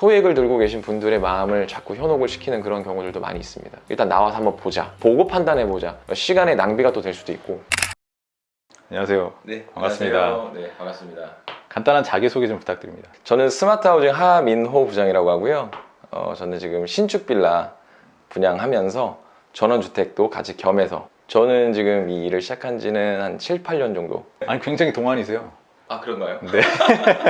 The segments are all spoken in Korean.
소액을 들고 계신 분들의 마음을 자꾸 현혹을 시키는 그런 경우들도 많이 있습니다. 일단 나와서 한번 보자. 보고 판단해보자. 시간의 낭비가 또 될 수도 있고. 안녕하세요. 네, 반갑습니다. 안녕하세요. 네, 반갑습니다. 간단한 자기소개 좀 부탁드립니다. 저는 스마트하우징 하민호 부장이라고 하고요. 어, 저는 지금 신축 빌라 분양하면서 전원주택도 같이 겸해서 저는 지금 이 일을 시작한 지는 한 7, 8년 정도. 아니 굉장히 동안이세요. 아, 그런가요? 네.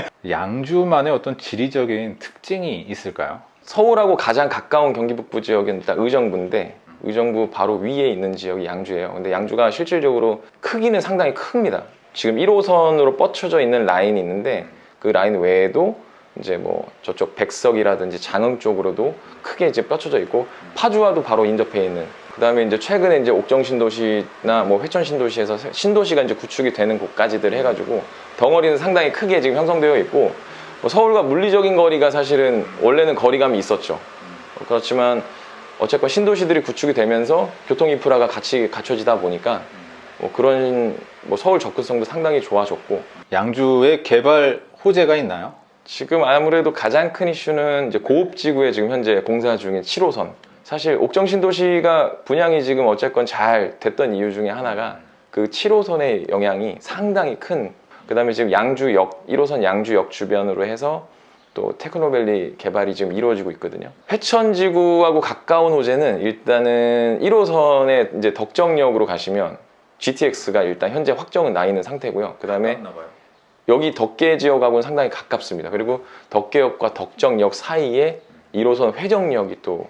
양주만의 어떤 지리적인 특징이 있을까요? 서울하고 가장 가까운 경기 북부 지역은 일단 의정부인데 의정부 바로 위에 있는 지역이 양주예요. 근데 양주가 실질적으로 크기는 상당히 큽니다. 지금 1호선으로 뻗쳐져 있는 라인이 있는데 그 라인 외에도 이제 뭐 저쪽 백석이라든지 장흥 쪽으로도 크게 이제 뻗쳐져 있고 파주와도 바로 인접해 있는 그 다음에 이제 최근에 이제 옥정 신도시나 뭐 회천 신도시에서 새- 신도시가 이제 구축이 되는 곳까지들 해가지고 덩어리는 상당히 크게 지금 형성되어 있고 뭐 서울과 물리적인 거리가 사실은 원래는 거리감이 있었죠. 어, 그렇지만 어쨌건 신도시들이 구축이 되면서 교통 인프라가 같이 갖춰지다 보니까 뭐 그런 뭐 서울 접근성도 상당히 좋아졌고 양주에 개발 호재가 있나요? 지금 아무래도 가장 큰 이슈는 이제 고읍지구에 지금 현재 공사 중인 7호선. 사실 옥정 신도시가 분양이 지금 어쨌건 잘 됐던 이유 중에 하나가 그 7호선의 영향이 상당히 큰. 그 다음에 지금 양주역 1호선 양주역 주변으로 해서 또 테크노밸리 개발이 지금 이루어지고 있거든요. 회천지구하고 가까운 호재는 일단은 1호선의 이제 덕정역으로 가시면 GTX가 일단 현재 확정은 나 있는 상태고요. 그 다음에 여기 덕계 지역하고는 상당히 가깝습니다. 그리고 덕계역과 덕정역 사이에 1호선 회정역이 또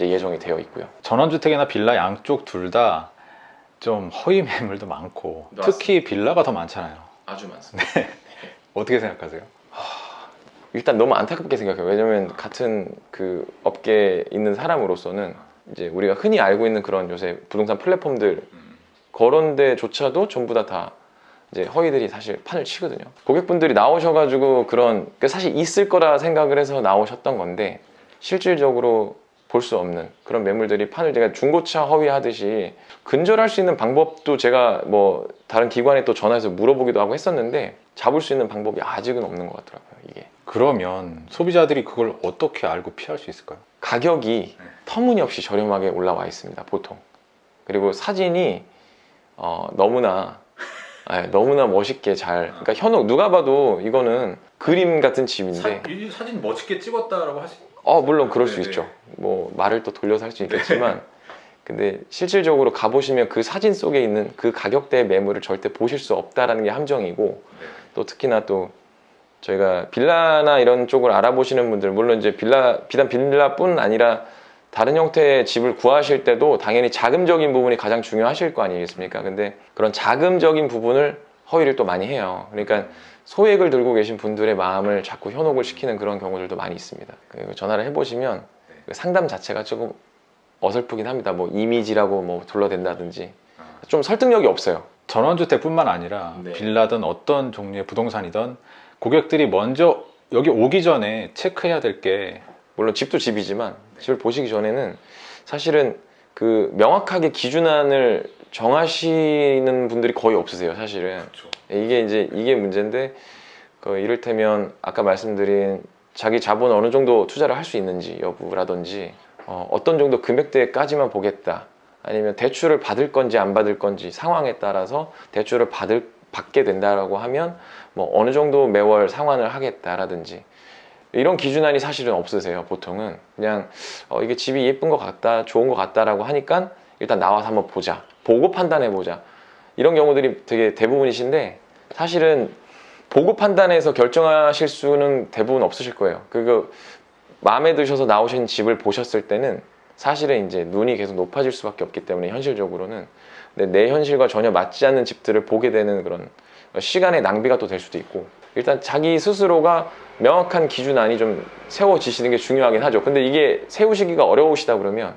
예정이 되어 있고요. 전원주택이나 빌라 양쪽 둘 다 좀 허위 매물도 많고 맞습니다. 특히 빌라가 더 많잖아요. 아주 많습니다. 어떻게 생각하세요? 일단 너무 안타깝게 생각해요. 왜냐면 같은 그 업계에 있는 사람으로서는 이제 우리가 흔히 알고 있는 그런 요새 부동산 플랫폼들 그런 데조차도 전부 다 다 이제 허위들이 사실 판을 치거든요. 고객분들이 나오셔가지고 그런 그 사실 있을 거라 생각을 해서 나오셨던 건데 실질적으로 볼 수 없는 그런 매물들이 판을 제가 중고차 허위하듯이 근절할 수 있는 방법도 제가 뭐 다른 기관에 또 전화해서 물어보기도 하고 했었는데 잡을 수 있는 방법이 아직은 없는 것 같더라고요 이게 그러면 소비자들이 그걸 어떻게 알고 피할 수 있을까요? 가격이 터무니없이 저렴하게 올라와 있습니다 보통 그리고 사진이 어, 너무나 예, 너무나 멋있게 잘 그러니까 현혹 누가 봐도 이거는 그림 같은 집인데. 이 사진 멋있게 찍었다라고 하시 어 물론 그럴 수 네네. 있죠. 뭐 말을 또 돌려서 할 수 있겠지만. 근데 실질적으로 가보시면 그 사진 속에 있는 그 가격대의 매물을 절대 보실 수 없다라는 게 함정이고 또 특히나 또 저희가 빌라나 이런 쪽을 알아보시는 분들 물론 이제 빌라 비단 빌라뿐 아니라 다른 형태의 집을 구하실 때도 당연히 자금적인 부분이 가장 중요하실 거 아니겠습니까? 근데 그런 자금적인 부분을 허위를 또 많이 해요. 그러니까 소액을 들고 계신 분들의 마음을 자꾸 현혹을 시키는 그런 경우들도 많이 있습니다. 그리고 전화를 해보시면 그 상담 자체가 조금 어설프긴 합니다. 뭐 이미지라고 뭐 둘러댄다든지 좀 설득력이 없어요. 전원주택뿐만 아니라 네. 빌라든 어떤 종류의 부동산이든 고객들이 먼저 여기 오기 전에 체크해야 될 게 물론 집도 집이지만 집을 보시기 전에는 사실은 그 명확하게 기준안을 정하시는 분들이 거의 없으세요 사실은. 이게 이제 이게 문제인데 그 이를테면 아까 말씀드린 자기 자본 어느 정도 투자를 할 수 있는지 여부라든지 어, 어떤 정도 금액대까지만 보겠다. 아니면 대출을 받을 건지 안 받을 건지 상황에 따라서 대출을 받을 받게 된다라고 하면 뭐 어느 정도 매월 상환을 하겠다라든지 이런 기준안이 사실은 없으세요 보통은. 그냥 어, 이게 집이 예쁜 것 같다 좋은 것 같다라고 하니까 일단 나와서 한번 보자. 보고 판단해 보자. 이런 경우들이 되게 대부분이신데 사실은 보고 판단해서 결정하실 수는 대부분 없으실 거예요. 그거 마음에 드셔서 나오신 집을 보셨을 때는 사실은 이제 눈이 계속 높아질 수밖에 없기 때문에 현실적으로는. 내 현실과 전혀 맞지 않는 집들을 보게 되는 그런 시간의 낭비가 또 될 수도 있고. 일단 자기 스스로가 명확한 기준 안이 좀 세워지시는 게 중요하긴 하죠 근데 이게 세우시기가 어려우시다 그러면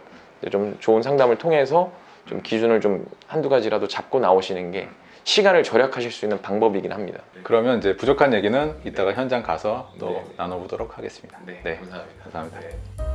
좀 좋은 상담을 통해서 좀 기준을 좀 한두 가지라도 잡고 나오시는 게 시간을 절약하실 수 있는 방법이긴 합니다 그러면 이제 부족한 얘기는 이따가 현장 가서 또 네. 나눠보도록 하겠습니다. 감사합니다 감사합니다.